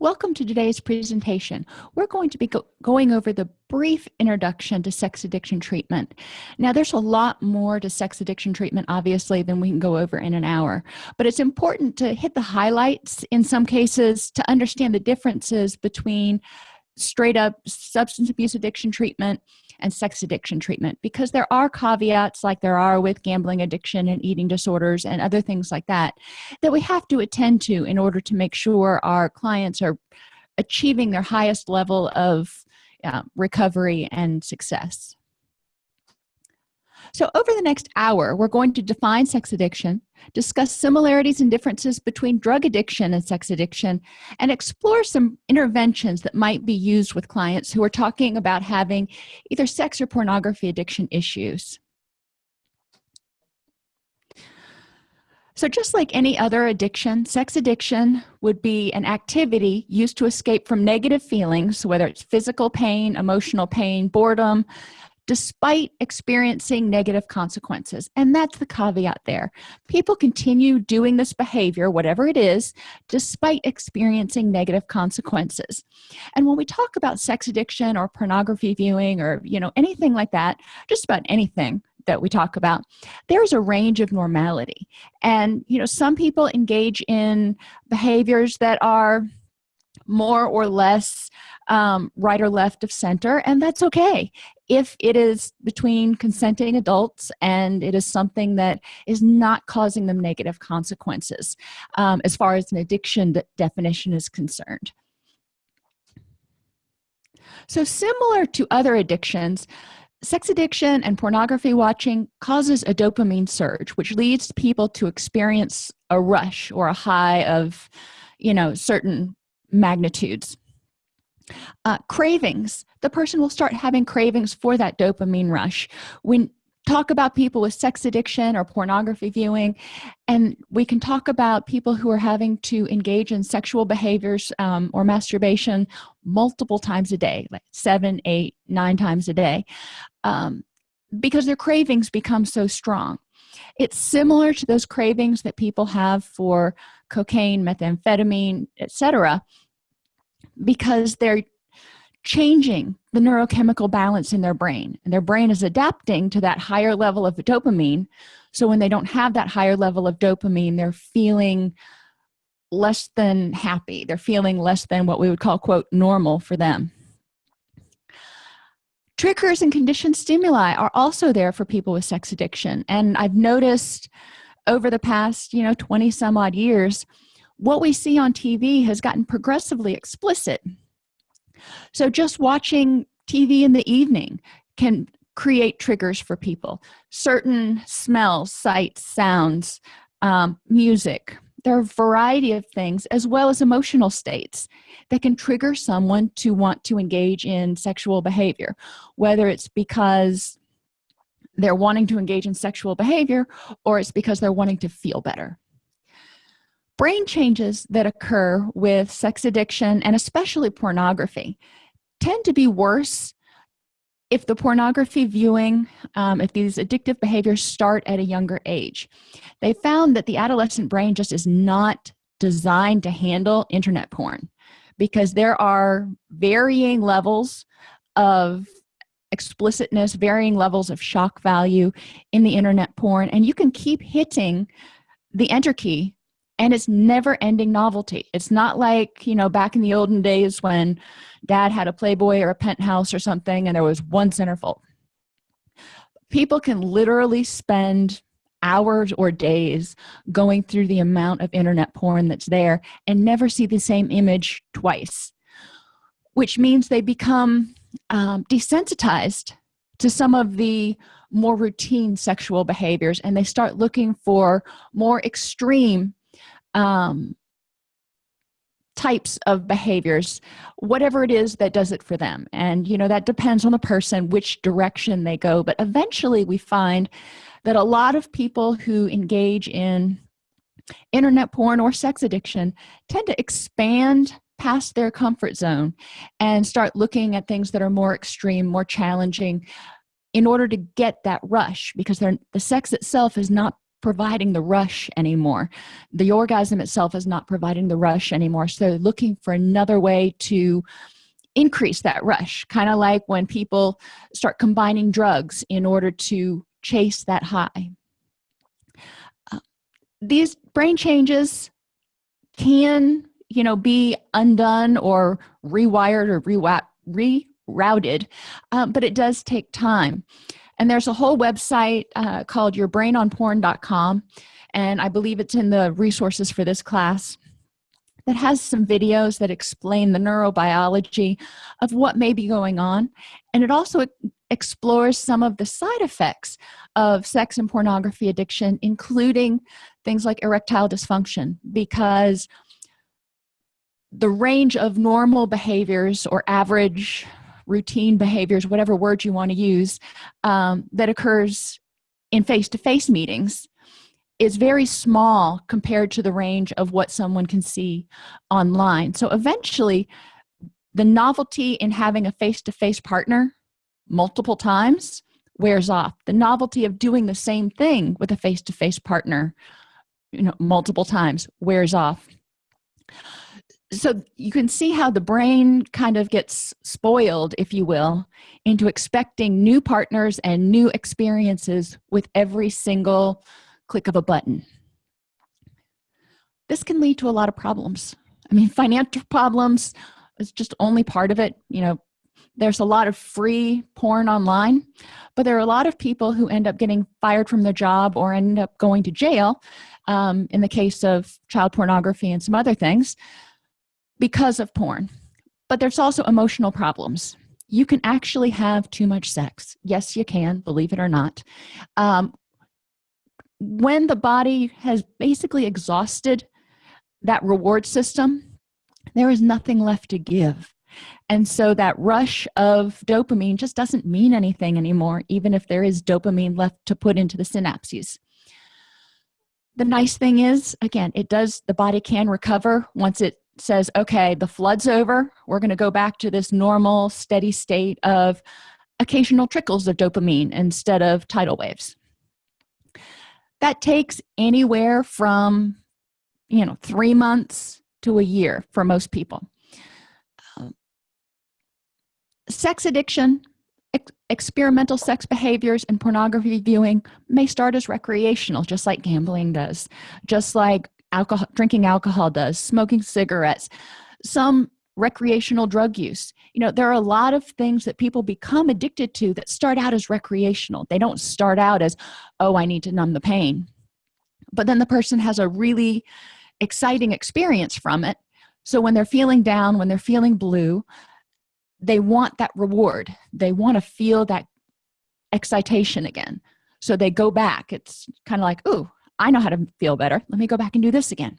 Welcome to today's presentation. We're going to be go going over the brief introduction to sex addiction treatment. Now, there's a lot more to sex addiction treatment, obviously, than we can go over in an hour, but it's important to hit the highlights in some cases to understand the differences between straight up substance abuse addiction treatment and sex addiction treatment because there are caveats like there are with gambling addiction and eating disorders and other things like that that we have to attend to in order to make sure our clients are achieving their highest level of uh, recovery and success so over the next hour we're going to define sex addiction discuss similarities and differences between drug addiction and sex addiction and explore some interventions that might be used with clients who are talking about having either sex or pornography addiction issues. So just like any other addiction sex addiction would be an activity used to escape from negative feelings whether it's physical pain emotional pain boredom despite experiencing negative consequences. And that's the caveat there. People continue doing this behavior whatever it is despite experiencing negative consequences. And when we talk about sex addiction or pornography viewing or you know anything like that just about anything that we talk about there's a range of normality. And you know some people engage in behaviors that are more or less um, right or left of center and that's okay. If it is between consenting adults and it is something that is not causing them negative consequences um, as far as an addiction definition is concerned. So similar to other addictions sex addiction and pornography watching causes a dopamine surge which leads people to experience a rush or a high of you know certain magnitudes. Uh, cravings. The person will start having cravings for that dopamine rush. When talk about people with sex addiction or pornography viewing and we can talk about people who are having to engage in sexual behaviors um, or masturbation multiple times a day like seven eight nine times a day um, because their cravings become so strong it's similar to those cravings that people have for cocaine methamphetamine etc because they're changing the neurochemical balance in their brain and their brain is adapting to that higher level of dopamine. So when they don't have that higher level of dopamine they're feeling less than happy. They're feeling less than what we would call quote normal for them triggers and conditioned stimuli are also there for people with sex addiction. And i've noticed over the past you know 20 some odd years what we see on tv has gotten progressively explicit. So just watching tv in the evening can create triggers for people. Certain smells sights sounds um, music there are a variety of things as well as emotional states that can trigger someone to want to engage in sexual behavior. Whether it's because they're wanting to engage in sexual behavior or it's because they're wanting to feel better. Brain changes that occur with sex addiction and especially pornography tend to be worse if the pornography viewing um, if these addictive behaviors start at a younger age they found that the adolescent brain just is not designed to handle internet porn because there are varying levels of explicitness varying levels of shock value in the internet porn and you can keep hitting the enter key and it's never ending novelty. It's not like you know back in the olden days when dad had a playboy or a penthouse or something and there was one centerfold. People can literally spend hours or days going through the amount of internet porn that's there and never see the same image twice which means they become um, desensitized to some of the more routine sexual behaviors and they start looking for more extreme um, types of behaviors whatever it is that does it for them. And you know that depends on the person which direction they go. But eventually we find that a lot of people who engage in internet porn or sex addiction tend to expand past their comfort zone and start looking at things that are more extreme more challenging in order to get that rush because the sex itself is not providing the rush anymore. The orgasm itself is not providing the rush anymore. So looking for another way to increase that rush kind of like when people start combining drugs in order to chase that high. Uh, these brain changes can you know be undone or rewired or rerouted um, but it does take time and there's a whole website uh, called yourbrainonporn.com and i believe it's in the resources for this class that has some videos that explain the neurobiology of what may be going on. And it also explores some of the side effects of sex and pornography addiction including things like erectile dysfunction because the range of normal behaviors or average routine behaviors whatever word you want to use um, that occurs in face-to-face -face meetings is very small compared to the range of what someone can see online. So eventually the novelty in having a face-to-face -face partner multiple times wears off. The novelty of doing the same thing with a face-to-face -face partner you know multiple times wears off so you can see how the brain kind of gets spoiled if you will into expecting new partners and new experiences with every single click of a button. This can lead to a lot of problems. I mean financial problems is just only part of it you know. There's a lot of free porn online but there are a lot of people who end up getting fired from their job or end up going to jail um, in the case of child pornography and some other things because of porn. But there's also emotional problems. You can actually have too much sex. Yes you can believe it or not. Um, when the body has basically exhausted that reward system there is nothing left to give. And so that rush of dopamine just doesn't mean anything anymore even if there is dopamine left to put into the synapses. The nice thing is again it does the body can recover once it says okay the flood's over. We're going to go back to this normal steady state of occasional trickles of dopamine instead of tidal waves. That takes anywhere from you know three months to a year for most people. Um, sex addiction ex experimental sex behaviors and pornography viewing may start as recreational just like gambling does. Just like alcohol drinking alcohol does smoking cigarettes some recreational drug use. You know there are a lot of things that people become addicted to that start out as recreational. They don't start out as oh i need to numb the pain. But then the person has a really exciting experience from it. So when they're feeling down when they're feeling blue they want that reward. They want to feel that excitation again. So they go back. It's kind of like ooh I know how to feel better. Let me go back and do this again.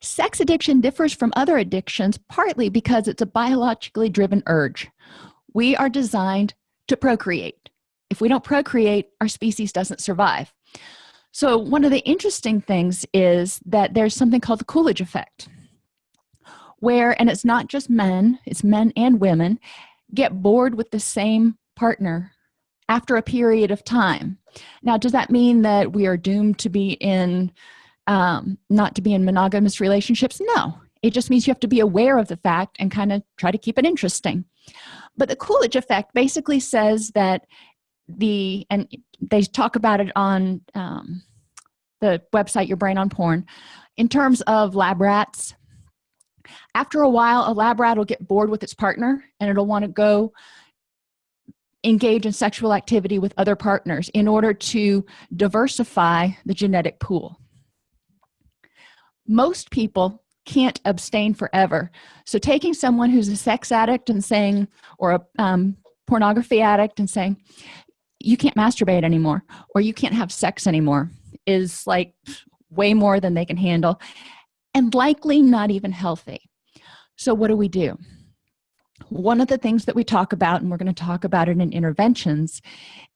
Sex addiction differs from other addictions partly because it's a biologically driven urge. We are designed to procreate. If we don't procreate our species doesn't survive. So one of the interesting things is that there's something called the coolidge effect where and it's not just men it's men and women get bored with the same partner after a period of time. Now does that mean that we are doomed to be in um, not to be in monogamous relationships? No. It just means you have to be aware of the fact and kind of try to keep it interesting. But the coolidge effect basically says that the and they talk about it on um, the website your brain on porn in terms of lab rats. After a while a lab rat will get bored with its partner and it'll want to go engage in sexual activity with other partners in order to diversify the genetic pool. Most people can't abstain forever. So taking someone who's a sex addict and saying or a um, pornography addict and saying you can't masturbate anymore or you can't have sex anymore is like way more than they can handle and likely not even healthy. So what do we do one of the things that we talk about and we're going to talk about it in interventions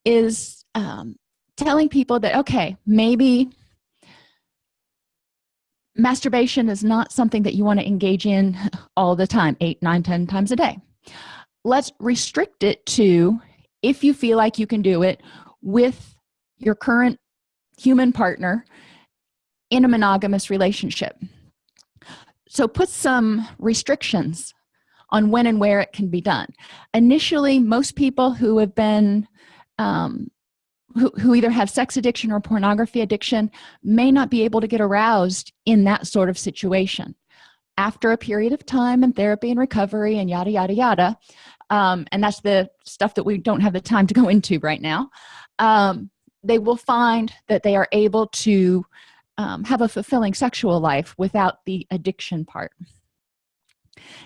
is um, telling people that okay maybe masturbation is not something that you want to engage in all the time eight nine ten times a day. Let's restrict it to if you feel like you can do it with your current human partner in a monogamous relationship. So put some restrictions on when and where it can be done. Initially most people who have been um, who, who either have sex addiction or pornography addiction may not be able to get aroused in that sort of situation. After a period of time and therapy and recovery and yada yada yada um, and that's the stuff that we don't have the time to go into right now um, they will find that they are able to um, have a fulfilling sexual life without the addiction part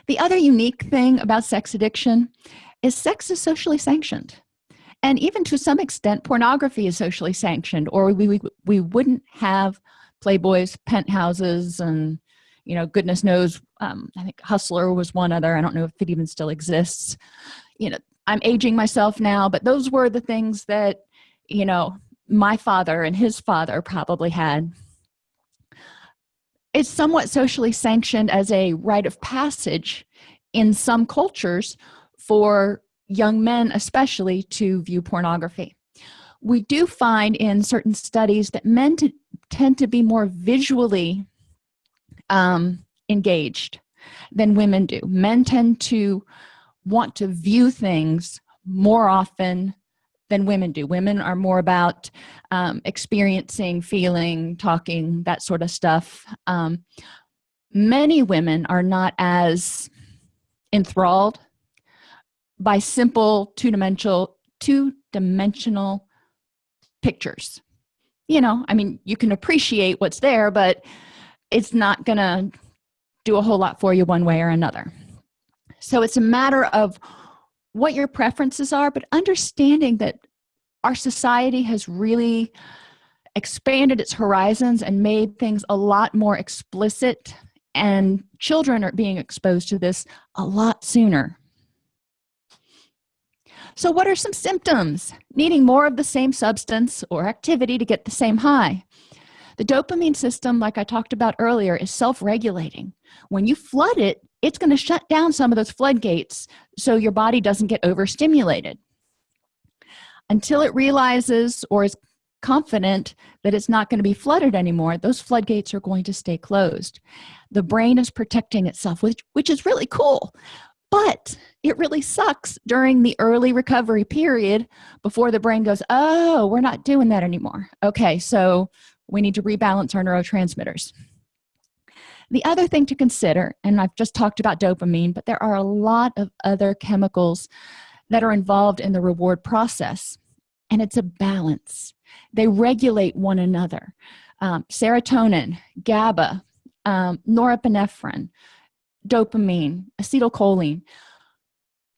the other unique thing about sex addiction is sex is socially sanctioned. And even to some extent pornography is socially sanctioned or we, we, we wouldn't have playboys penthouses and you know goodness knows um, i think hustler was one other. I don't know if it even still exists. You know i'm aging myself now but those were the things that you know my father and his father probably had it's somewhat socially sanctioned as a rite of passage in some cultures for young men especially to view pornography. We do find in certain studies that men tend to be more visually um, engaged than women do. Men tend to want to view things more often than women do. Women are more about um, experiencing feeling talking that sort of stuff. Um, many women are not as enthralled by simple two-dimensional two-dimensional pictures. You know i mean you can appreciate what's there but it's not gonna do a whole lot for you one way or another. So it's a matter of what your preferences are but understanding that our society has really expanded its horizons and made things a lot more explicit and children are being exposed to this a lot sooner. So what are some symptoms? Needing more of the same substance or activity to get the same high the dopamine system like i talked about earlier is self-regulating. When you flood it it's going to shut down some of those floodgates so your body doesn't get overstimulated. Until it realizes or is confident that it's not going to be flooded anymore those floodgates are going to stay closed. The brain is protecting itself which which is really cool but it really sucks during the early recovery period before the brain goes oh we're not doing that anymore. Okay so we need to rebalance our neurotransmitters. The other thing to consider and i've just talked about dopamine but there are a lot of other chemicals that are involved in the reward process and it's a balance. They regulate one another. Um, serotonin gaba um, norepinephrine dopamine acetylcholine.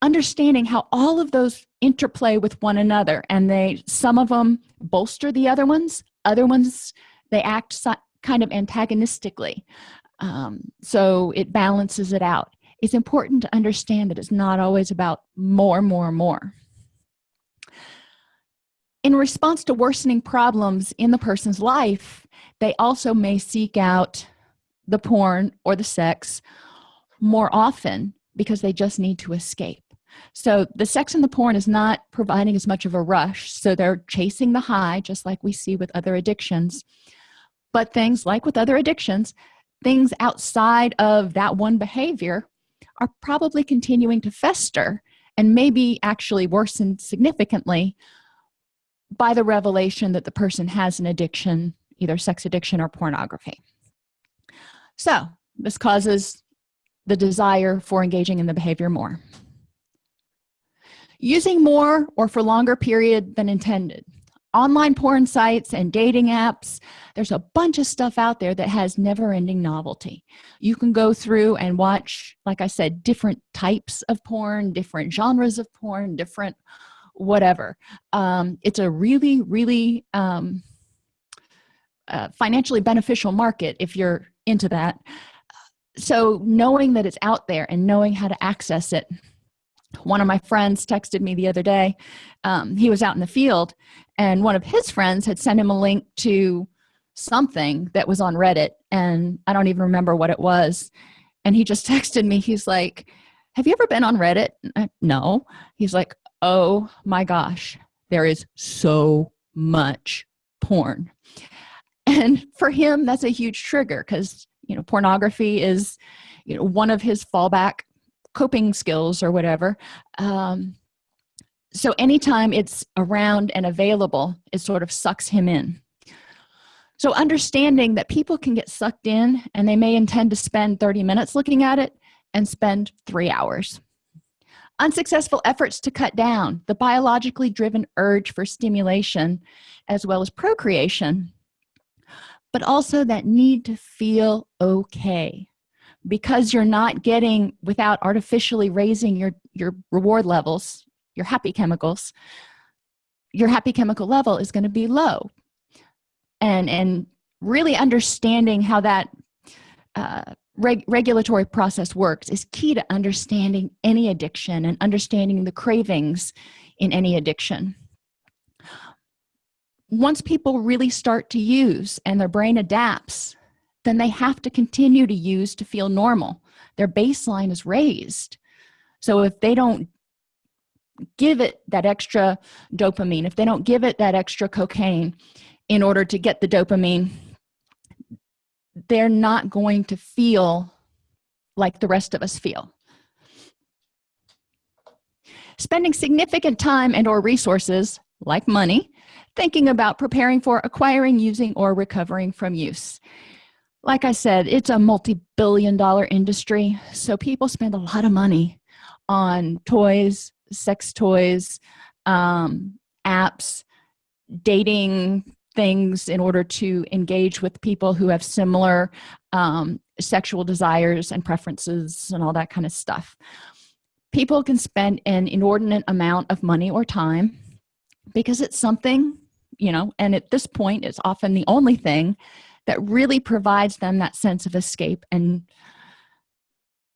Understanding how all of those interplay with one another and they some of them bolster the other ones other ones they act so, kind of antagonistically. Um, so it balances it out. It's important to understand that it's not always about more more more. In response to worsening problems in the person's life they also may seek out the porn or the sex more often because they just need to escape so the sex and the porn is not providing as much of a rush so they're chasing the high just like we see with other addictions. But things like with other addictions things outside of that one behavior are probably continuing to fester and maybe actually worsen significantly by the revelation that the person has an addiction either sex addiction or pornography. So this causes the desire for engaging in the behavior more using more or for longer period than intended. Online porn sites and dating apps there's a bunch of stuff out there that has never-ending novelty. You can go through and watch like i said different types of porn different genres of porn different whatever. Um, it's a really really um, uh, financially beneficial market if you're into that. So knowing that it's out there and knowing how to access it one of my friends texted me the other day um, he was out in the field and one of his friends had sent him a link to something that was on reddit and i don't even remember what it was. And he just texted me he's like have you ever been on reddit? I, no. He's like oh my gosh there is so much porn. And for him that's a huge trigger because you know pornography is you know one of his fallback coping skills or whatever. Um, so anytime it's around and available it sort of sucks him in. So understanding that people can get sucked in and they may intend to spend 30 minutes looking at it and spend three hours. Unsuccessful efforts to cut down the biologically driven urge for stimulation as well as procreation but also that need to feel okay because you're not getting without artificially raising your your reward levels your happy chemicals your happy chemical level is going to be low. And and really understanding how that uh, reg regulatory process works is key to understanding any addiction and understanding the cravings in any addiction. Once people really start to use and their brain adapts then they have to continue to use to feel normal. Their baseline is raised. So if they don't give it that extra dopamine if they don't give it that extra cocaine in order to get the dopamine they're not going to feel like the rest of us feel. Spending significant time and or resources like money thinking about preparing for acquiring using or recovering from use like i said it's a multi-billion dollar industry so people spend a lot of money on toys sex toys um, apps dating things in order to engage with people who have similar um, sexual desires and preferences and all that kind of stuff. People can spend an inordinate amount of money or time because it's something you know and at this point it's often the only thing that really provides them that sense of escape and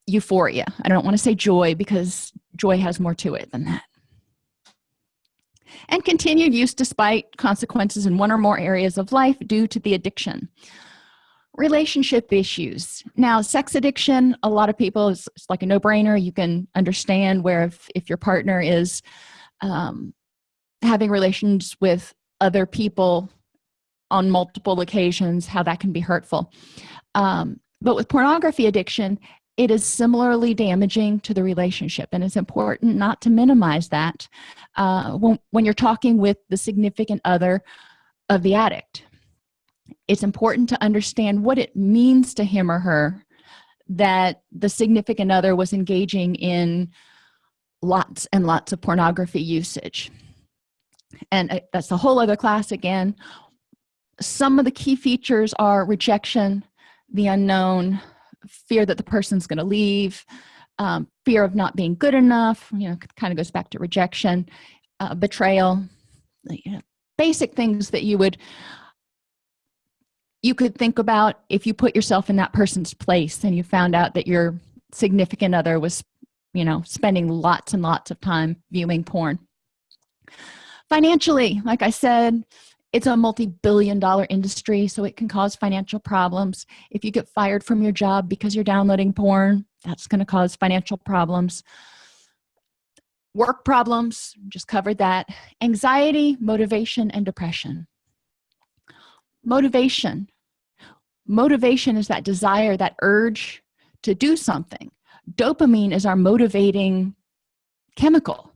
euphoria. I don't want to say joy because joy has more to it than that. And continued use despite consequences in one or more areas of life due to the addiction. Relationship issues. Now sex addiction a lot of people is like a no-brainer. You can understand where if, if your partner is um, having relations with other people on multiple occasions how that can be hurtful. Um, but with pornography addiction it is similarly damaging to the relationship and it's important not to minimize that uh, when, when you're talking with the significant other of the addict. It's important to understand what it means to him or her that the significant other was engaging in lots and lots of pornography usage. And uh, that's a whole other class again some of the key features are rejection the unknown fear that the person's going to leave um, fear of not being good enough you know kind of goes back to rejection uh, betrayal you know, basic things that you would you could think about if you put yourself in that person's place and you found out that your significant other was you know spending lots and lots of time viewing porn. Financially like i said it's a multi-billion dollar industry so it can cause financial problems. If you get fired from your job because you're downloading porn that's going to cause financial problems. Work problems just covered that. Anxiety motivation and depression. Motivation. Motivation is that desire that urge to do something. Dopamine is our motivating chemical.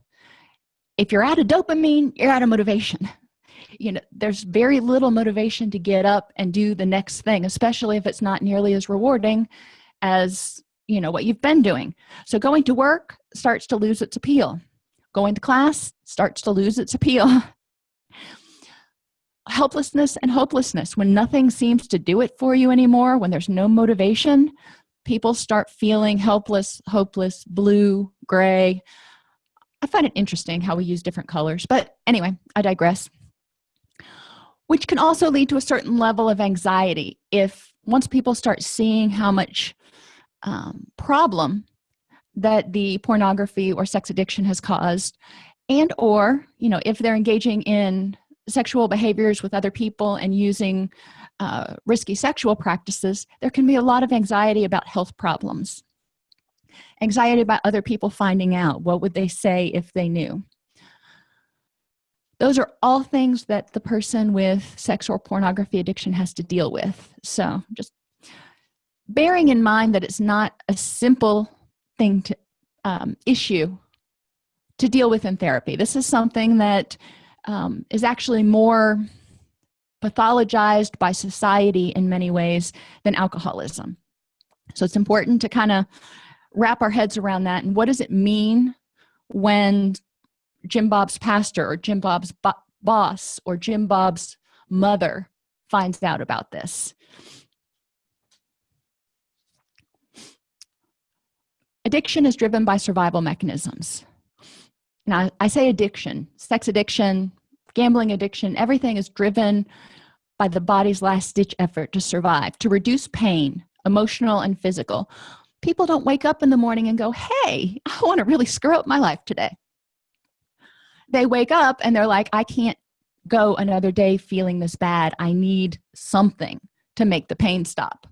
If you're out of dopamine you're out of motivation you know there's very little motivation to get up and do the next thing especially if it's not nearly as rewarding as you know what you've been doing. So going to work starts to lose its appeal. Going to class starts to lose its appeal. Helplessness and hopelessness. When nothing seems to do it for you anymore when there's no motivation people start feeling helpless hopeless blue gray. I find it interesting how we use different colors but anyway i digress which can also lead to a certain level of anxiety. If once people start seeing how much um, problem that the pornography or sex addiction has caused and or you know if they're engaging in sexual behaviors with other people and using uh, risky sexual practices there can be a lot of anxiety about health problems. Anxiety about other people finding out what would they say if they knew those are all things that the person with sex or pornography addiction has to deal with. So just bearing in mind that it's not a simple thing to um, issue to deal with in therapy. This is something that um, is actually more pathologized by society in many ways than alcoholism. So it's important to kind of wrap our heads around that and what does it mean when jim bob's pastor or jim bob's bo boss or jim bob's mother finds out about this. Addiction is driven by survival mechanisms. Now i say addiction sex addiction gambling addiction everything is driven by the body's last-ditch effort to survive to reduce pain emotional and physical. People don't wake up in the morning and go hey i want to really screw up my life today they wake up and they're like i can't go another day feeling this bad. I need something to make the pain stop.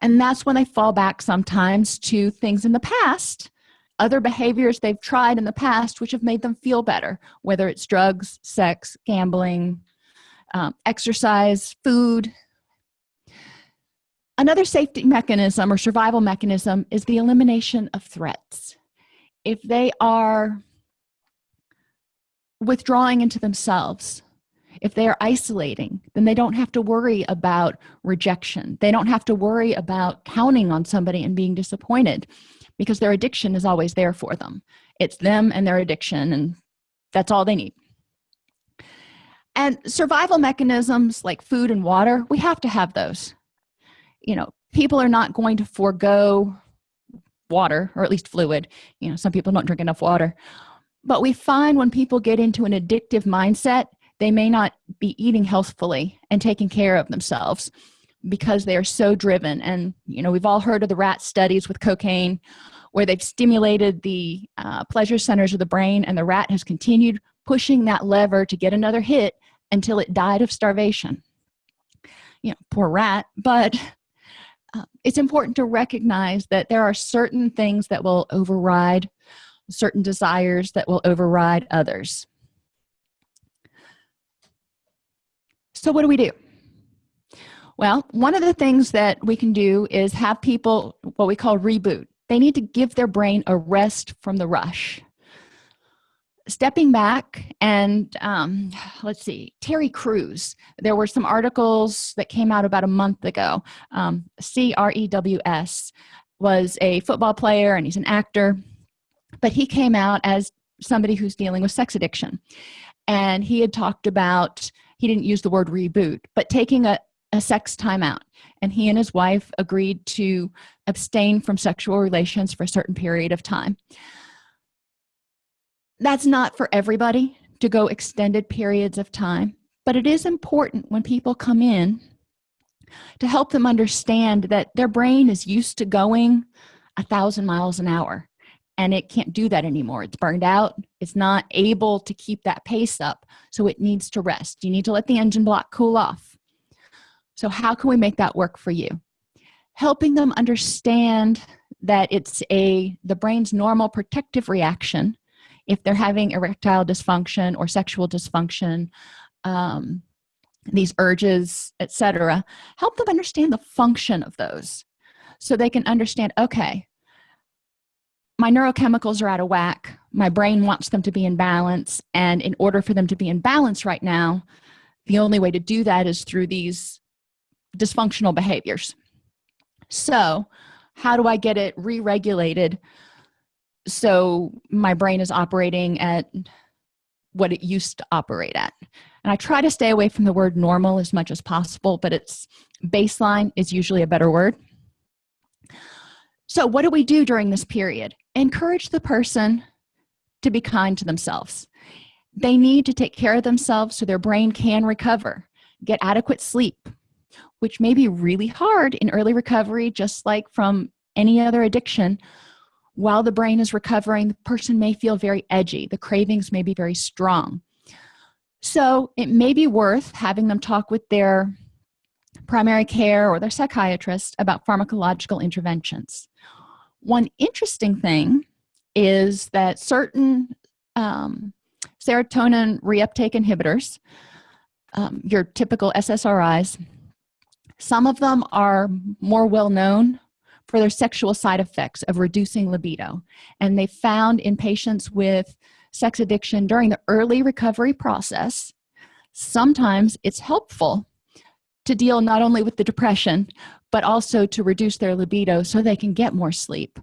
And that's when they fall back sometimes to things in the past other behaviors they've tried in the past which have made them feel better whether it's drugs sex gambling um, exercise food. Another safety mechanism or survival mechanism is the elimination of threats. If they are withdrawing into themselves. If they are isolating then they don't have to worry about rejection. They don't have to worry about counting on somebody and being disappointed because their addiction is always there for them. It's them and their addiction and that's all they need. And survival mechanisms like food and water we have to have those. You know people are not going to forego water or at least fluid. You know some people don't drink enough water but we find when people get into an addictive mindset they may not be eating healthfully and taking care of themselves because they are so driven. And you know we've all heard of the rat studies with cocaine where they've stimulated the uh, pleasure centers of the brain and the rat has continued pushing that lever to get another hit until it died of starvation. You know poor rat but uh, it's important to recognize that there are certain things that will override certain desires that will override others. So what do we do? Well one of the things that we can do is have people what we call reboot. They need to give their brain a rest from the rush. Stepping back and um, let's see terry crews. There were some articles that came out about a month ago. Um, crews was a football player and he's an actor but he came out as somebody who's dealing with sex addiction. And he had talked about he didn't use the word reboot but taking a, a sex timeout. And he and his wife agreed to abstain from sexual relations for a certain period of time. That's not for everybody to go extended periods of time but it is important when people come in to help them understand that their brain is used to going a thousand miles an hour and it can't do that anymore. It's burned out. It's not able to keep that pace up. So it needs to rest. You need to let the engine block cool off. So how can we make that work for you? Helping them understand that it's a the brain's normal protective reaction if they're having erectile dysfunction or sexual dysfunction um, these urges etc help them understand the function of those so they can understand okay my neurochemicals are out of whack. My brain wants them to be in balance. And in order for them to be in balance right now the only way to do that is through these dysfunctional behaviors. So how do i get it re-regulated? So my brain is operating at what it used to operate at. And i try to stay away from the word normal as much as possible but it's baseline is usually a better word. So what do we do during this period encourage the person to be kind to themselves. They need to take care of themselves so their brain can recover get adequate sleep which may be really hard in early recovery just like from any other addiction. While the brain is recovering the person may feel very edgy. The cravings may be very strong. So it may be worth having them talk with their primary care or their psychiatrist about pharmacological interventions one interesting thing is that certain um, serotonin reuptake inhibitors um, your typical ssris some of them are more well known for their sexual side effects of reducing libido. And they found in patients with sex addiction during the early recovery process sometimes it's helpful to deal not only with the depression but also to reduce their libido so they can get more sleep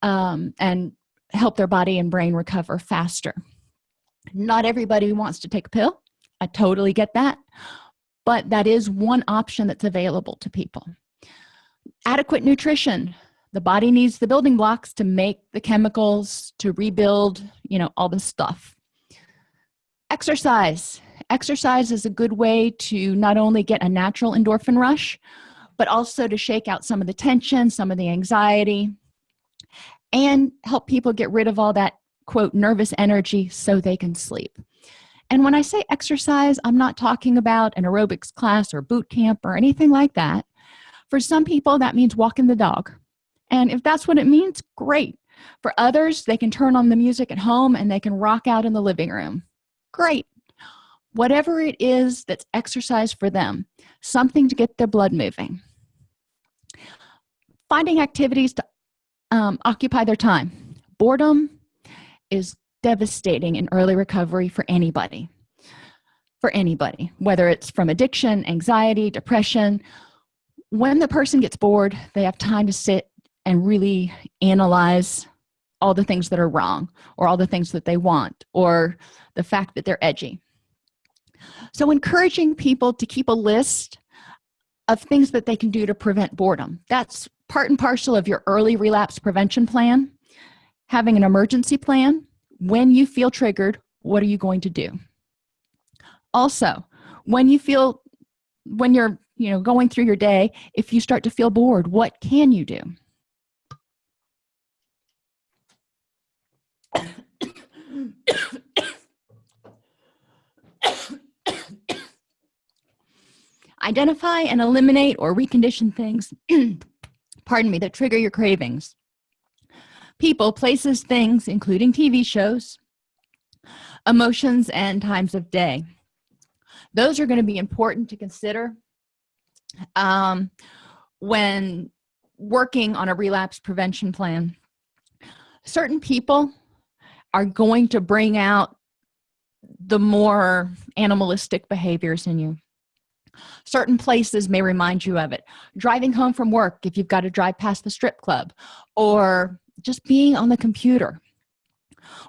um, and help their body and brain recover faster. Not everybody wants to take a pill. I totally get that. But that is one option that's available to people. Adequate nutrition. The body needs the building blocks to make the chemicals to rebuild you know all the stuff. Exercise. Exercise is a good way to not only get a natural endorphin rush but also to shake out some of the tension some of the anxiety and help people get rid of all that quote nervous energy so they can sleep. And when i say exercise i'm not talking about an aerobics class or boot camp or anything like that. For some people that means walking the dog. And if that's what it means great. For others they can turn on the music at home and they can rock out in the living room. Great. Whatever it is that's exercise for them something to get their blood moving. Finding activities to um, occupy their time. Boredom is devastating in early recovery for anybody for anybody whether it's from addiction anxiety depression. When the person gets bored they have time to sit and really analyze all the things that are wrong or all the things that they want or the fact that they're edgy so encouraging people to keep a list of things that they can do to prevent boredom. That's part and parcel of your early relapse prevention plan. Having an emergency plan. When you feel triggered what are you going to do? Also when you feel when you're you know going through your day if you start to feel bored what can you do identify and eliminate or recondition things pardon me that trigger your cravings. People places things including tv shows emotions and times of day. Those are going to be important to consider um, when working on a relapse prevention plan. Certain people are going to bring out the more animalistic behaviors in you certain places may remind you of it. Driving home from work if you've got to drive past the strip club or just being on the computer.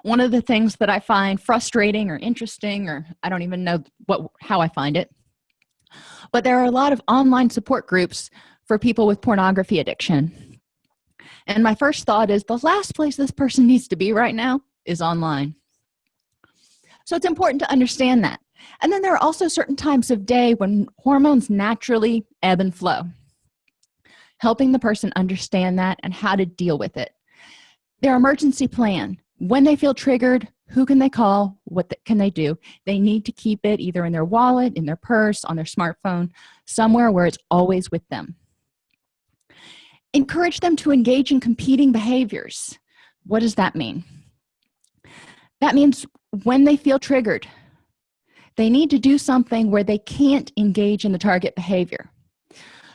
One of the things that i find frustrating or interesting or i don't even know what how i find it but there are a lot of online support groups for people with pornography addiction. And my first thought is the last place this person needs to be right now is online. So it's important to understand that and then there are also certain times of day when hormones naturally ebb and flow helping the person understand that and how to deal with it. Their emergency plan when they feel triggered who can they call what can they do? They need to keep it either in their wallet in their purse on their smartphone somewhere where it's always with them. Encourage them to engage in competing behaviors. What does that mean? That means when they feel triggered they need to do something where they can't engage in the target behavior.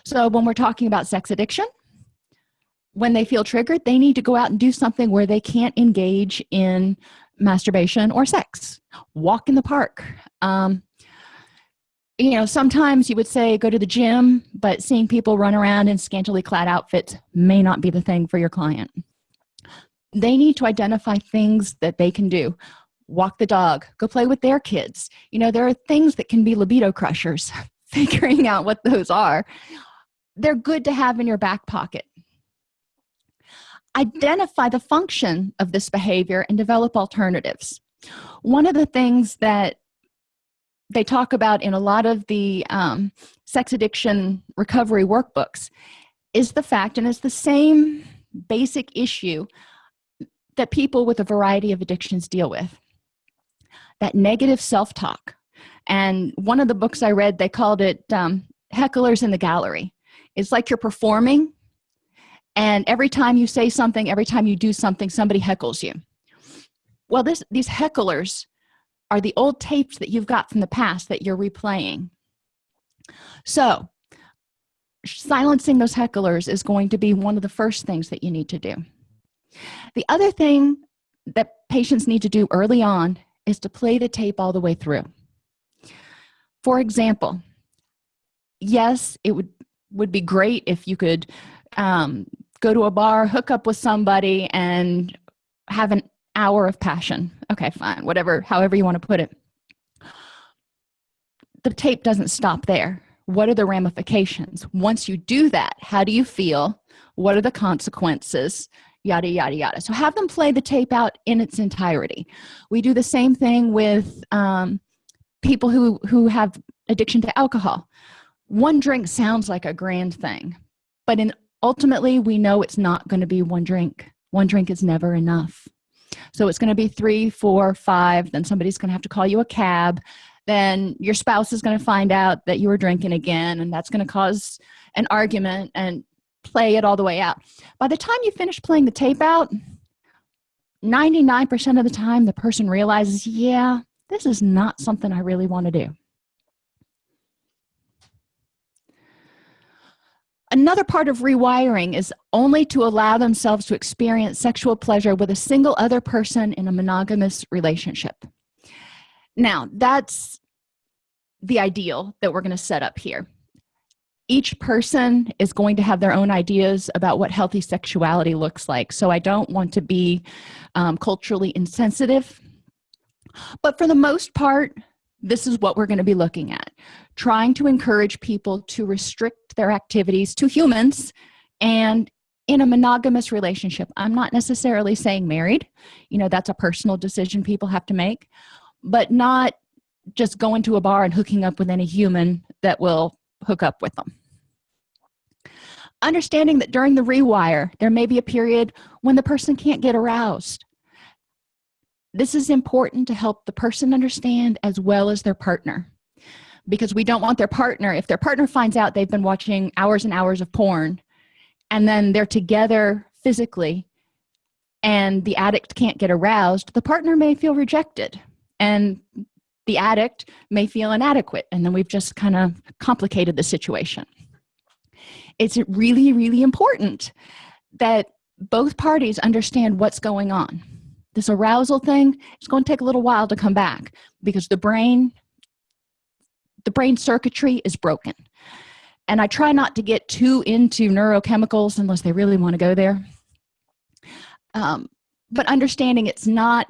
So when we're talking about sex addiction when they feel triggered they need to go out and do something where they can't engage in masturbation or sex. Walk in the park. Um, you know sometimes you would say go to the gym but seeing people run around in scantily clad outfits may not be the thing for your client. They need to identify things that they can do walk the dog go play with their kids. You know there are things that can be libido crushers figuring out what those are. They're good to have in your back pocket. Identify the function of this behavior and develop alternatives. One of the things that they talk about in a lot of the um, sex addiction recovery workbooks is the fact and it's the same basic issue that people with a variety of addictions deal with that negative self-talk. And one of the books i read they called it um, hecklers in the gallery. It's like you're performing and every time you say something every time you do something somebody heckles you. Well this these hecklers are the old tapes that you've got from the past that you're replaying. So silencing those hecklers is going to be one of the first things that you need to do. The other thing that patients need to do early on is to play the tape all the way through. For example yes it would would be great if you could um, go to a bar hook up with somebody and have an hour of passion. Okay fine whatever however you want to put it. The tape doesn't stop there. What are the ramifications? Once you do that how do you feel? What are the consequences yada yada yada. So have them play the tape out in its entirety. We do the same thing with um, people who who have addiction to alcohol. One drink sounds like a grand thing but in ultimately we know it's not going to be one drink. One drink is never enough. So it's going to be three four five then somebody's going to have to call you a cab. Then your spouse is going to find out that you were drinking again and that's going to cause an argument and play it all the way out. By the time you finish playing the tape out 99 percent of the time the person realizes yeah this is not something i really want to do. Another part of rewiring is only to allow themselves to experience sexual pleasure with a single other person in a monogamous relationship. Now that's the ideal that we're going to set up here each person is going to have their own ideas about what healthy sexuality looks like. So i don't want to be um, culturally insensitive. But for the most part this is what we're going to be looking at. Trying to encourage people to restrict their activities to humans and in a monogamous relationship. I'm not necessarily saying married. You know that's a personal decision people have to make. But not just going to a bar and hooking up with any human that will hook up with them understanding that during the rewire there may be a period when the person can't get aroused. This is important to help the person understand as well as their partner. Because we don't want their partner if their partner finds out they've been watching hours and hours of porn and then they're together physically and the addict can't get aroused the partner may feel rejected and the addict may feel inadequate and then we've just kind of complicated the situation it's really really important that both parties understand what's going on. This arousal thing is going to take a little while to come back because the brain the brain circuitry is broken. And i try not to get too into neurochemicals unless they really want to go there. Um, but understanding it's not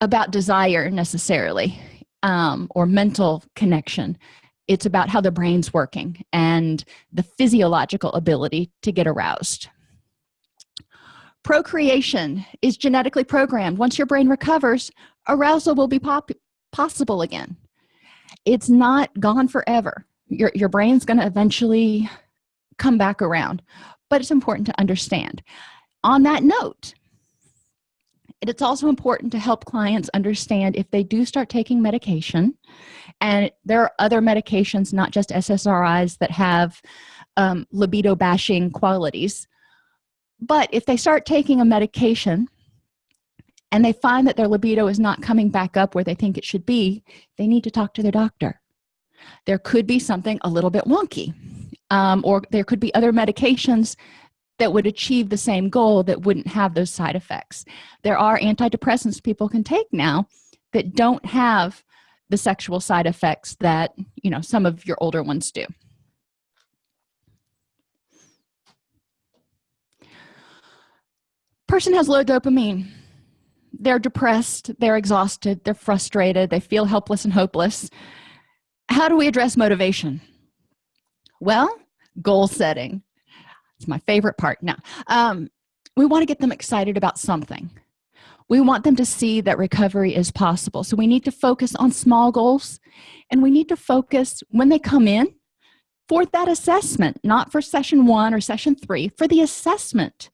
about desire necessarily um, or mental connection it's about how the brain's working and the physiological ability to get aroused. Procreation is genetically programmed. Once your brain recovers arousal will be possible again. It's not gone forever. Your, your brain's going to eventually come back around but it's important to understand. On that note it's also important to help clients understand if they do start taking medication and there are other medications not just ssris that have um, libido bashing qualities. But if they start taking a medication and they find that their libido is not coming back up where they think it should be they need to talk to their doctor. There could be something a little bit wonky um, or there could be other medications that would achieve the same goal that wouldn't have those side effects. There are antidepressants people can take now that don't have the sexual side effects that you know some of your older ones do. Person has low dopamine. They're depressed they're exhausted they're frustrated they feel helpless and hopeless. How do we address motivation? Well goal setting. It's my favorite part. Now um, we want to get them excited about something we want them to see that recovery is possible. So we need to focus on small goals and we need to focus when they come in for that assessment not for session one or session three for the assessment.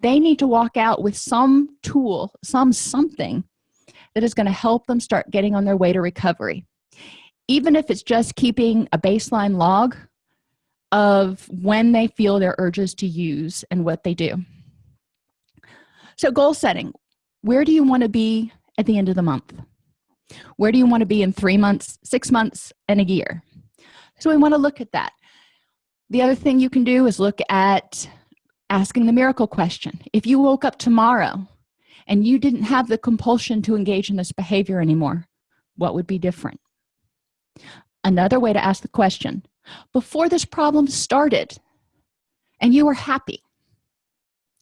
They need to walk out with some tool some something that is going to help them start getting on their way to recovery. Even if it's just keeping a baseline log of when they feel their urges to use and what they do. So goal setting where do you want to be at the end of the month? Where do you want to be in three months six months and a year? So we want to look at that. The other thing you can do is look at asking the miracle question. If you woke up tomorrow and you didn't have the compulsion to engage in this behavior anymore what would be different? Another way to ask the question before this problem started and you were happy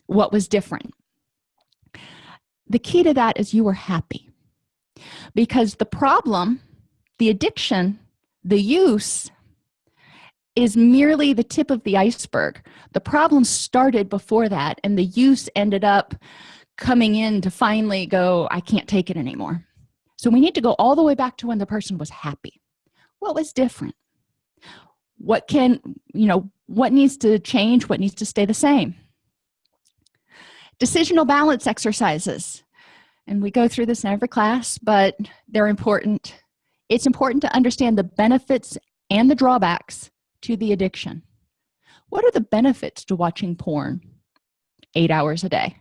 what was different the key to that is you were happy. Because the problem the addiction the use is merely the tip of the iceberg. The problem started before that and the use ended up coming in to finally go i can't take it anymore. So we need to go all the way back to when the person was happy. What was different? What can you know what needs to change? What needs to stay the same? Decisional balance exercises and we go through this in every class but they're important. It's important to understand the benefits and the drawbacks to the addiction. What are the benefits to watching porn eight hours a day?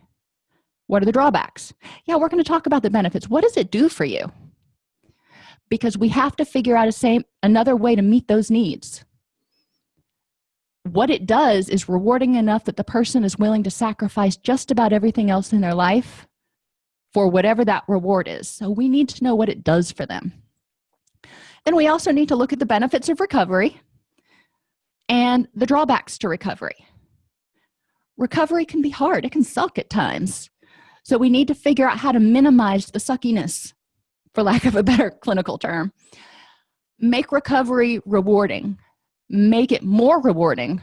What are the drawbacks? Yeah we're going to talk about the benefits. What does it do for you? Because we have to figure out a same another way to meet those needs. What it does is rewarding enough that the person is willing to sacrifice just about everything else in their life for whatever that reward is. So we need to know what it does for them. Then we also need to look at the benefits of recovery and the drawbacks to recovery. Recovery can be hard. It can suck at times. So we need to figure out how to minimize the suckiness for lack of a better clinical term. Make recovery rewarding. Make it more rewarding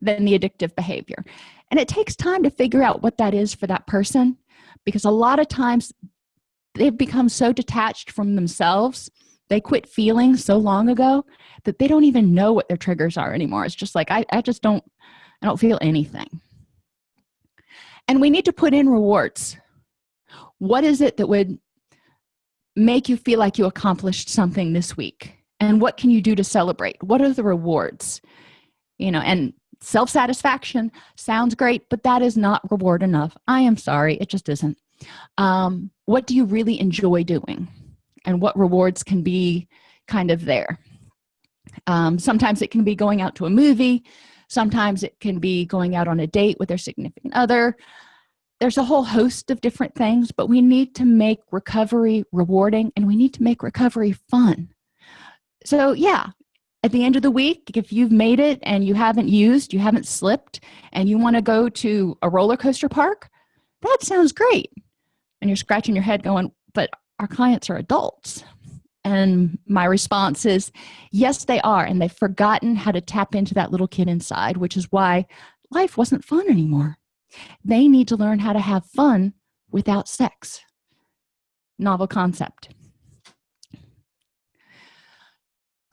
than the addictive behavior. And it takes time to figure out what that is for that person because a lot of times they've become so detached from themselves they quit feeling so long ago that they don't even know what their triggers are anymore. It's just like i, I just don't i don't feel anything. And we need to put in rewards. What is it that would make you feel like you accomplished something this week? And what can you do to celebrate? What are the rewards? You know and self-satisfaction sounds great but that is not reward enough. I am sorry it just isn't. Um, what do you really enjoy doing? And what rewards can be kind of there? Um, sometimes it can be going out to a movie. Sometimes it can be going out on a date with their significant other. There's a whole host of different things but we need to make recovery rewarding and we need to make recovery fun. So yeah at the end of the week if you've made it and you haven't used you haven't slipped and you want to go to a roller coaster park that sounds great. And you're scratching your head going but our clients are adults. And my response is yes they are and they've forgotten how to tap into that little kid inside which is why life wasn't fun anymore. They need to learn how to have fun without sex. Novel concept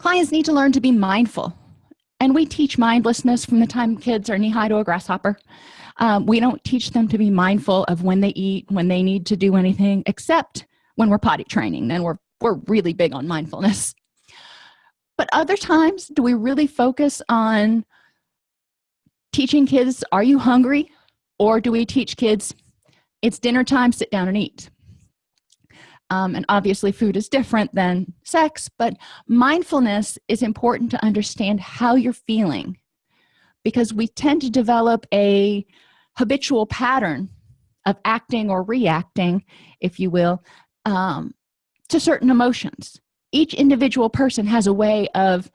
clients need to learn to be mindful. And we teach mindlessness from the time kids are knee-high to a grasshopper. Um, we don't teach them to be mindful of when they eat when they need to do anything except when we're potty training then we're we're really big on mindfulness. But other times do we really focus on teaching kids are you hungry? Or do we teach kids it's dinner time sit down and eat um, and obviously food is different than sex but mindfulness is important to understand how you're feeling because we tend to develop a habitual pattern of acting or reacting if you will um, to certain emotions. Each individual person has a way of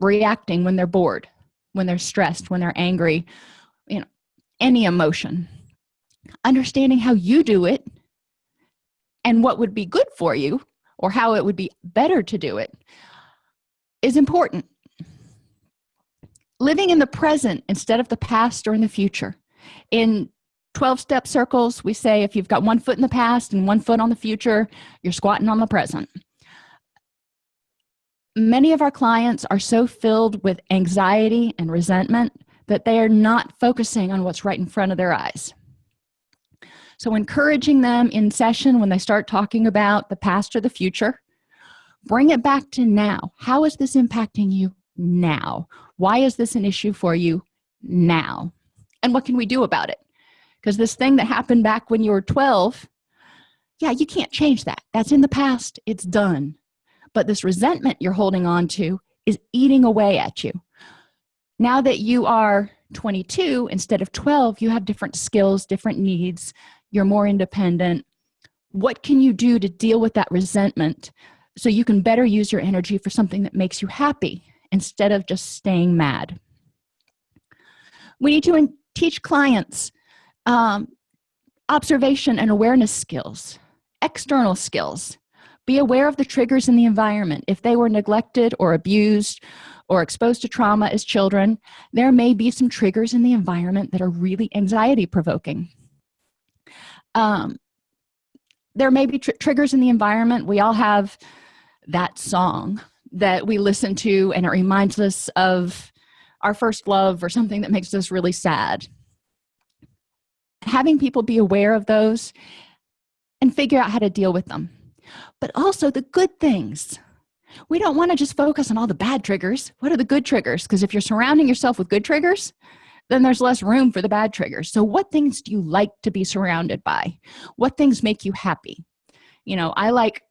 reacting when they're bored when they're stressed when they're angry you know any emotion. Understanding how you do it and what would be good for you or how it would be better to do it is important. Living in the present instead of the past or in the future. In 12 step circles we say if you've got one foot in the past and one foot on the future you're squatting on the present. Many of our clients are so filled with anxiety and resentment that they are not focusing on what's right in front of their eyes so encouraging them in session when they start talking about the past or the future. Bring it back to now. How is this impacting you now? Why is this an issue for you now? And what can we do about it? Because this thing that happened back when you were 12 yeah you can't change that. That's in the past. It's done. But this resentment you're holding on to is eating away at you. Now that you are 22 instead of 12 you have different skills different needs you're more independent. What can you do to deal with that resentment so you can better use your energy for something that makes you happy instead of just staying mad? We need to teach clients um, observation and awareness skills external skills. Be aware of the triggers in the environment. If they were neglected or abused or exposed to trauma as children there may be some triggers in the environment that are really anxiety provoking um, there may be tr triggers in the environment. We all have that song that we listen to and it reminds us of our first love or something that makes us really sad. Having people be aware of those and figure out how to deal with them. But also the good things. We don't want to just focus on all the bad triggers. What are the good triggers? Because if you're surrounding yourself with good triggers then there's less room for the bad triggers. So what things do you like to be surrounded by? What things make you happy? You know i like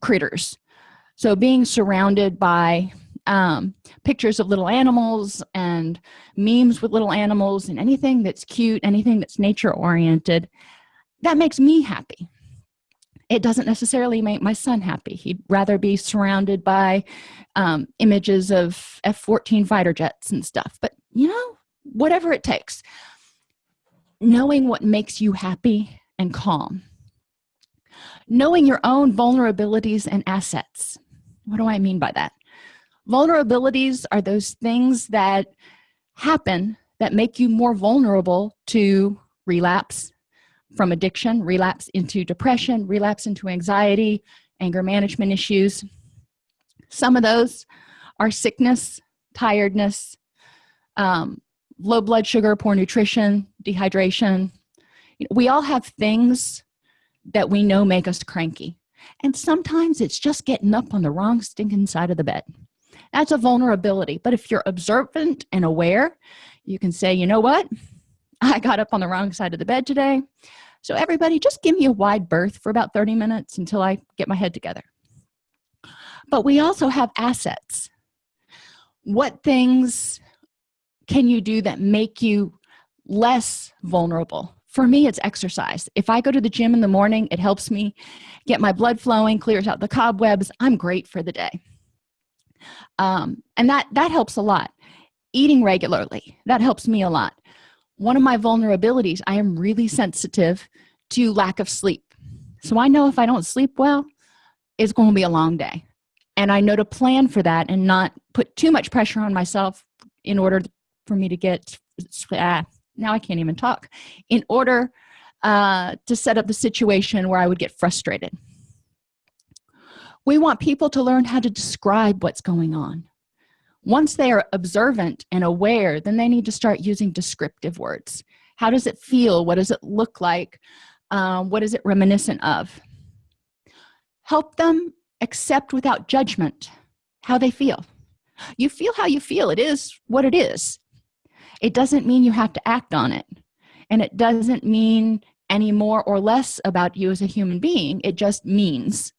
critters. So being surrounded by um, pictures of little animals and memes with little animals and anything that's cute anything that's nature oriented that makes me happy. It doesn't necessarily make my son happy. He'd rather be surrounded by um, images of f-14 fighter jets and stuff. But you know whatever it takes. Knowing what makes you happy and calm. Knowing your own vulnerabilities and assets. What do i mean by that? Vulnerabilities are those things that happen that make you more vulnerable to relapse from addiction relapse into depression relapse into anxiety anger management issues. Some of those are sickness tiredness um, low blood sugar poor nutrition dehydration. We all have things that we know make us cranky. And sometimes it's just getting up on the wrong stinking side of the bed. That's a vulnerability. But if you're observant and aware you can say you know what? I got up on the wrong side of the bed today. So everybody just give me a wide berth for about 30 minutes until i get my head together. But we also have assets. What things can you do that make you less vulnerable? For me it's exercise. If i go to the gym in the morning it helps me get my blood flowing clears out the cobwebs. I'm great for the day. Um, and that that helps a lot. Eating regularly that helps me a lot. One of my vulnerabilities i am really sensitive to lack of sleep. So i know if i don't sleep well it's going to be a long day. And i know to plan for that and not put too much pressure on myself in order for me to get uh, now i can't even talk in order uh, to set up the situation where i would get frustrated. We want people to learn how to describe what's going on. Once they are observant and aware then they need to start using descriptive words. How does it feel? What does it look like? Um, what is it reminiscent of? Help them accept without judgment how they feel. You feel how you feel. It is what it is it doesn't mean you have to act on it. And it doesn't mean any more or less about you as a human being. It just means.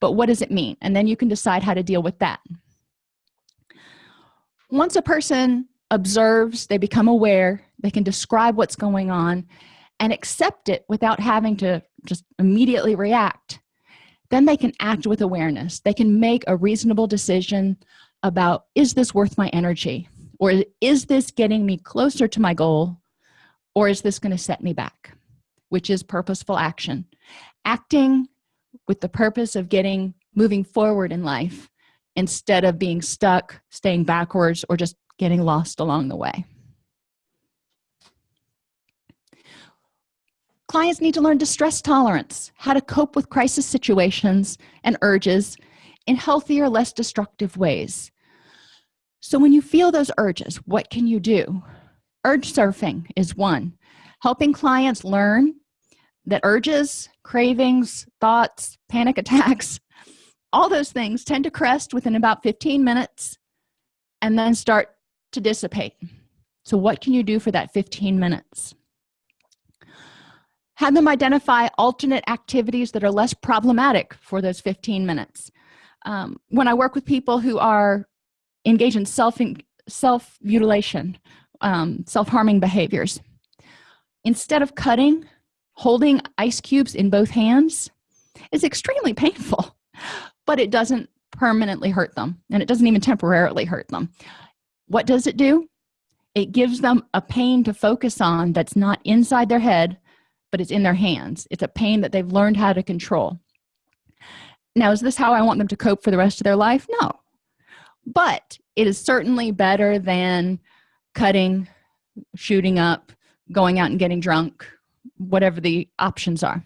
But what does it mean? And then you can decide how to deal with that. Once a person observes they become aware they can describe what's going on and accept it without having to just immediately react then they can act with awareness. They can make a reasonable decision about is this worth my energy or is this getting me closer to my goal or is this going to set me back? Which is purposeful action. Acting with the purpose of getting moving forward in life instead of being stuck staying backwards or just getting lost along the way. Clients need to learn distress tolerance how to cope with crisis situations and urges in healthier less destructive ways so when you feel those urges what can you do? Urge surfing is one. Helping clients learn that urges cravings thoughts panic attacks all those things tend to crest within about 15 minutes and then start to dissipate. So what can you do for that 15 minutes? Have them identify alternate activities that are less problematic for those 15 minutes. Um, when i work with people who are engaged in self self mutilation um, self-harming behaviors. Instead of cutting holding ice cubes in both hands is extremely painful but it doesn't permanently hurt them and it doesn't even temporarily hurt them. What does it do? It gives them a pain to focus on that's not inside their head but it's in their hands. It's a pain that they've learned how to control. Now is this how i want them to cope for the rest of their life? No but it is certainly better than cutting shooting up going out and getting drunk whatever the options are.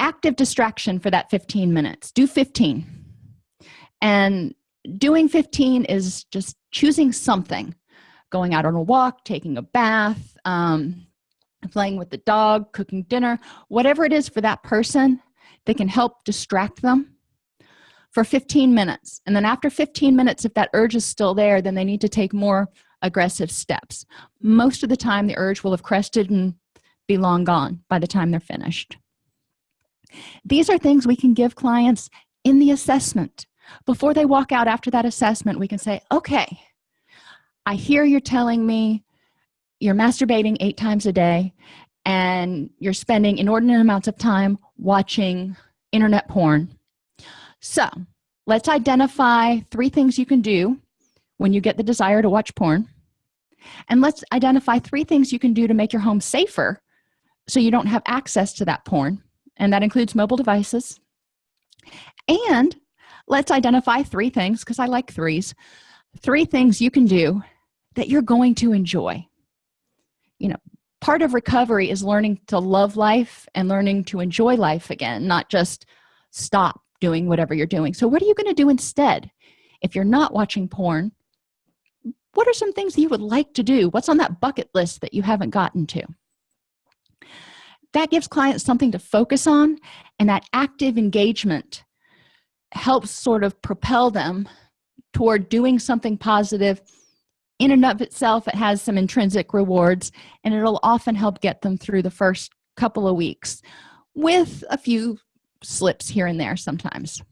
Active distraction for that 15 minutes. Do 15 and doing 15 is just choosing something. Going out on a walk taking a bath um, playing with the dog cooking dinner whatever it is for that person that can help distract them for 15 minutes. And then after 15 minutes if that urge is still there then they need to take more aggressive steps. Most of the time the urge will have crested and be long gone by the time they're finished. These are things we can give clients in the assessment. Before they walk out after that assessment we can say okay i hear you're telling me you're masturbating eight times a day and you're spending inordinate amounts of time watching internet porn so let's identify three things you can do when you get the desire to watch porn. And let's identify three things you can do to make your home safer so you don't have access to that porn. And that includes mobile devices. And let's identify three things because i like threes three things you can do that you're going to enjoy. You know part of recovery is learning to love life and learning to enjoy life again not just stop doing whatever you're doing. So what are you going to do instead? If you're not watching porn what are some things you would like to do? What's on that bucket list that you haven't gotten to? That gives clients something to focus on and that active engagement helps sort of propel them toward doing something positive. In and of itself it has some intrinsic rewards and it'll often help get them through the first couple of weeks with a few slips here and there sometimes.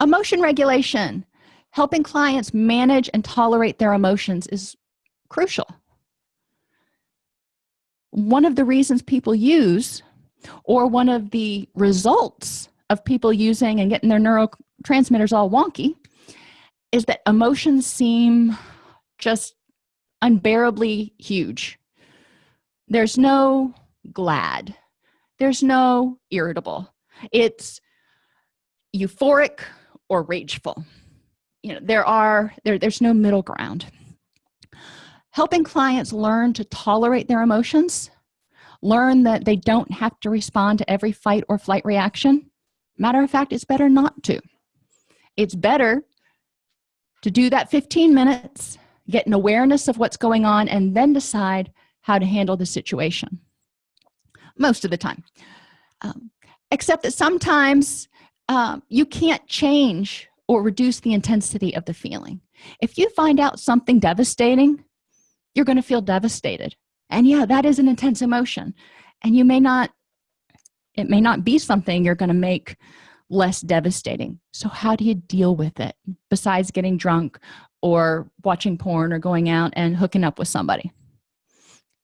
Emotion regulation. Helping clients manage and tolerate their emotions is crucial. One of the reasons people use or one of the results of people using and getting their neurotransmitters all wonky is that emotions seem just unbearably huge. There's no glad there's no irritable. It's euphoric or rageful. You know there are there, there's no middle ground. Helping clients learn to tolerate their emotions learn that they don't have to respond to every fight or flight reaction. Matter of fact it's better not to. It's better to do that 15 minutes get an awareness of what's going on and then decide how to handle the situation most of the time. Um, except that sometimes um, you can't change or reduce the intensity of the feeling. If you find out something devastating you're going to feel devastated. And yeah that is an intense emotion. And you may not it may not be something you're going to make less devastating. So how do you deal with it besides getting drunk or watching porn or going out and hooking up with somebody?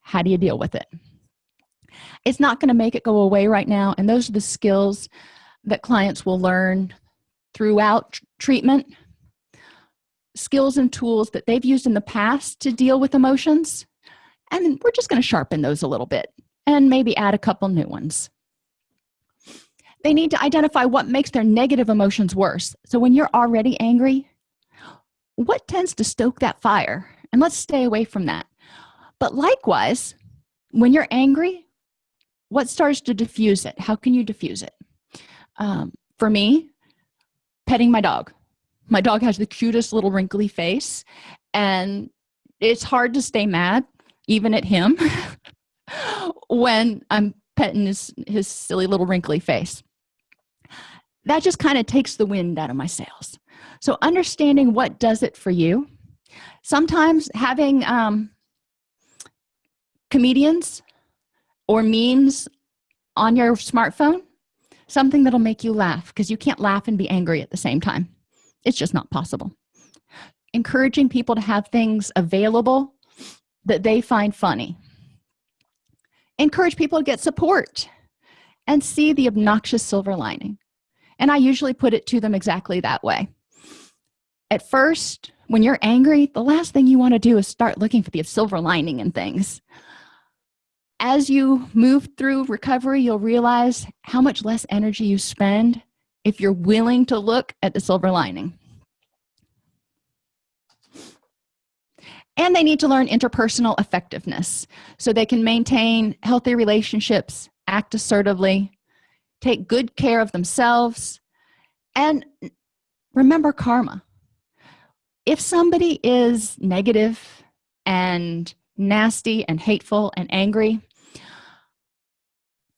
How do you deal with it it's not going to make it go away right now and those are the skills that clients will learn throughout treatment. Skills and tools that they've used in the past to deal with emotions and we're just going to sharpen those a little bit and maybe add a couple new ones. They need to identify what makes their negative emotions worse. So when you're already angry what tends to stoke that fire? And let's stay away from that. But likewise when you're angry what starts to diffuse it? How can you diffuse it? Um, for me petting my dog. My dog has the cutest little wrinkly face and it's hard to stay mad even at him when i'm petting his his silly little wrinkly face. That just kind of takes the wind out of my sails. So understanding what does it for you sometimes having um comedians or memes on your smartphone something that'll make you laugh because you can't laugh and be angry at the same time. It's just not possible. Encouraging people to have things available that they find funny. Encourage people to get support and see the obnoxious silver lining. And i usually put it to them exactly that way. At first when you're angry the last thing you want to do is start looking for the silver lining in things as you move through recovery you'll realize how much less energy you spend if you're willing to look at the silver lining. And they need to learn interpersonal effectiveness so they can maintain healthy relationships act assertively take good care of themselves and remember karma. If somebody is negative and nasty and hateful and angry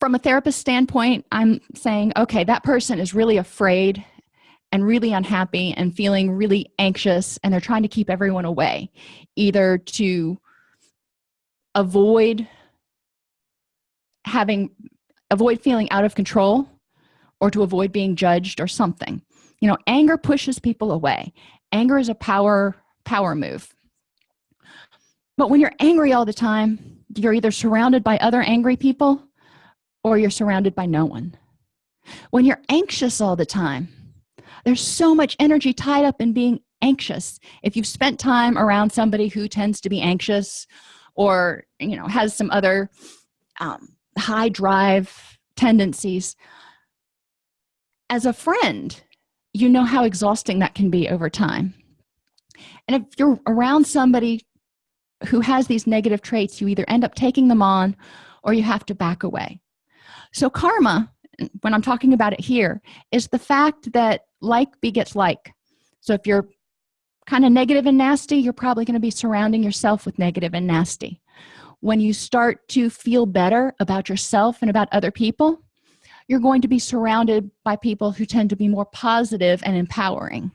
from a therapist standpoint i'm saying okay that person is really afraid and really unhappy and feeling really anxious and they're trying to keep everyone away either to avoid having avoid feeling out of control or to avoid being judged or something. You know anger pushes people away. Anger is a power power move. But when you're angry all the time you're either surrounded by other angry people or you're surrounded by no one. When you're anxious all the time there's so much energy tied up in being anxious. If you've spent time around somebody who tends to be anxious or you know has some other um, high drive tendencies as a friend you know how exhausting that can be over time. And if you're around somebody who has these negative traits you either end up taking them on or you have to back away so karma when i'm talking about it here is the fact that like begets like. So if you're kind of negative and nasty you're probably going to be surrounding yourself with negative and nasty. When you start to feel better about yourself and about other people you're going to be surrounded by people who tend to be more positive and empowering.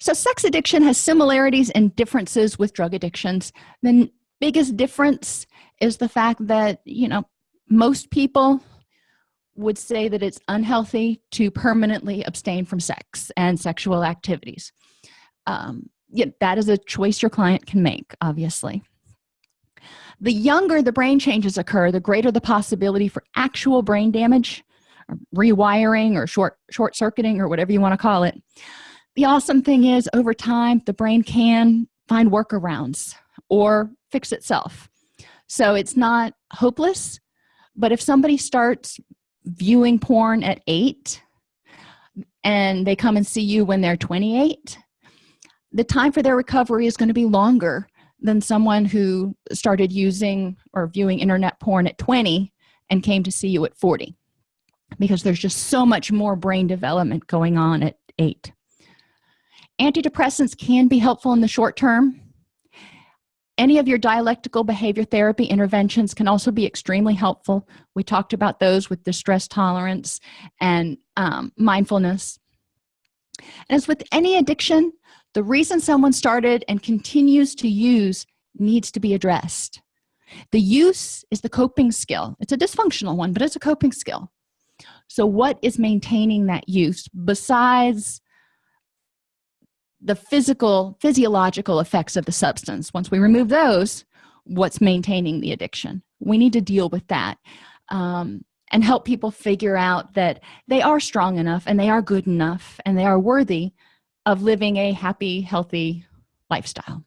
So sex addiction has similarities and differences with drug addictions. The biggest difference is the fact that you know most people would say that it's unhealthy to permanently abstain from sex and sexual activities. Um, yeah, that is a choice your client can make obviously. The younger the brain changes occur the greater the possibility for actual brain damage or rewiring or short short circuiting or whatever you want to call it. The awesome thing is over time the brain can find workarounds or fix itself so it's not hopeless but if somebody starts viewing porn at 8 and they come and see you when they're 28 the time for their recovery is going to be longer than someone who started using or viewing internet porn at 20 and came to see you at 40 because there's just so much more brain development going on at 8 antidepressants can be helpful in the short term any of your dialectical behavior therapy interventions can also be extremely helpful. We talked about those with distress tolerance and um, mindfulness. And as with any addiction the reason someone started and continues to use needs to be addressed. The use is the coping skill. It's a dysfunctional one but it's a coping skill. So what is maintaining that use besides the physical physiological effects of the substance. Once we remove those what's maintaining the addiction? We need to deal with that um, and help people figure out that they are strong enough and they are good enough and they are worthy of living a happy healthy lifestyle